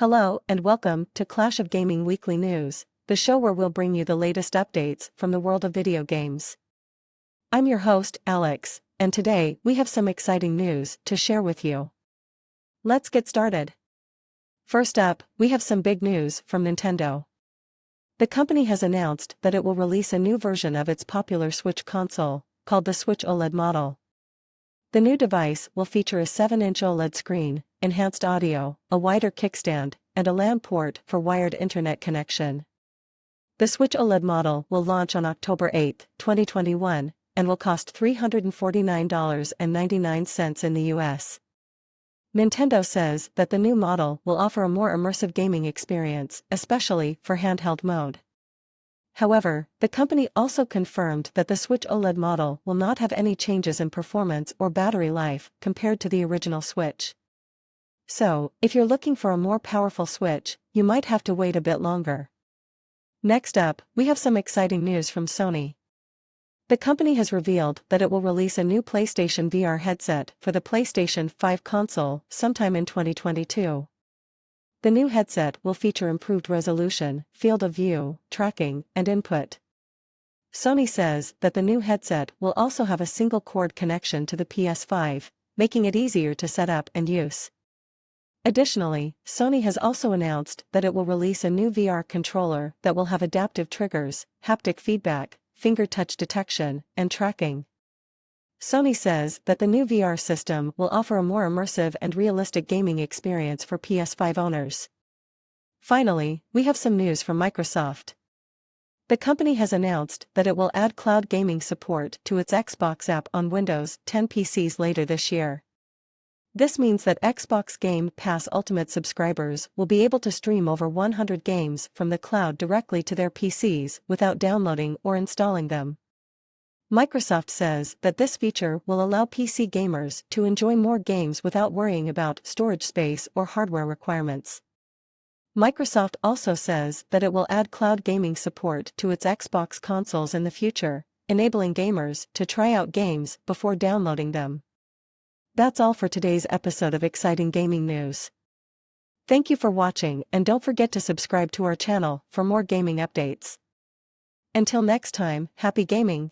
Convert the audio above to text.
Hello and welcome to Clash of Gaming Weekly News, the show where we'll bring you the latest updates from the world of video games. I'm your host, Alex, and today we have some exciting news to share with you. Let's get started. First up, we have some big news from Nintendo. The company has announced that it will release a new version of its popular Switch console, called the Switch OLED model. The new device will feature a 7-inch OLED screen, enhanced audio, a wider kickstand, and a LAN port for wired internet connection. The Switch OLED model will launch on October 8, 2021, and will cost $349.99 in the US. Nintendo says that the new model will offer a more immersive gaming experience, especially for handheld mode. However, the company also confirmed that the Switch OLED model will not have any changes in performance or battery life compared to the original Switch. So, if you're looking for a more powerful Switch, you might have to wait a bit longer. Next up, we have some exciting news from Sony. The company has revealed that it will release a new PlayStation VR headset for the PlayStation 5 console sometime in 2022. The new headset will feature improved resolution, field of view, tracking, and input. Sony says that the new headset will also have a single cord connection to the PS5, making it easier to set up and use. Additionally, Sony has also announced that it will release a new VR controller that will have adaptive triggers, haptic feedback, finger touch detection, and tracking. Sony says that the new VR system will offer a more immersive and realistic gaming experience for PS5 owners. Finally, we have some news from Microsoft. The company has announced that it will add cloud gaming support to its Xbox app on Windows 10 PCs later this year. This means that Xbox Game Pass Ultimate subscribers will be able to stream over 100 games from the cloud directly to their PCs without downloading or installing them. Microsoft says that this feature will allow PC gamers to enjoy more games without worrying about storage space or hardware requirements. Microsoft also says that it will add cloud gaming support to its Xbox consoles in the future, enabling gamers to try out games before downloading them. That's all for today's episode of Exciting Gaming News. Thank you for watching and don't forget to subscribe to our channel for more gaming updates. Until next time, happy gaming!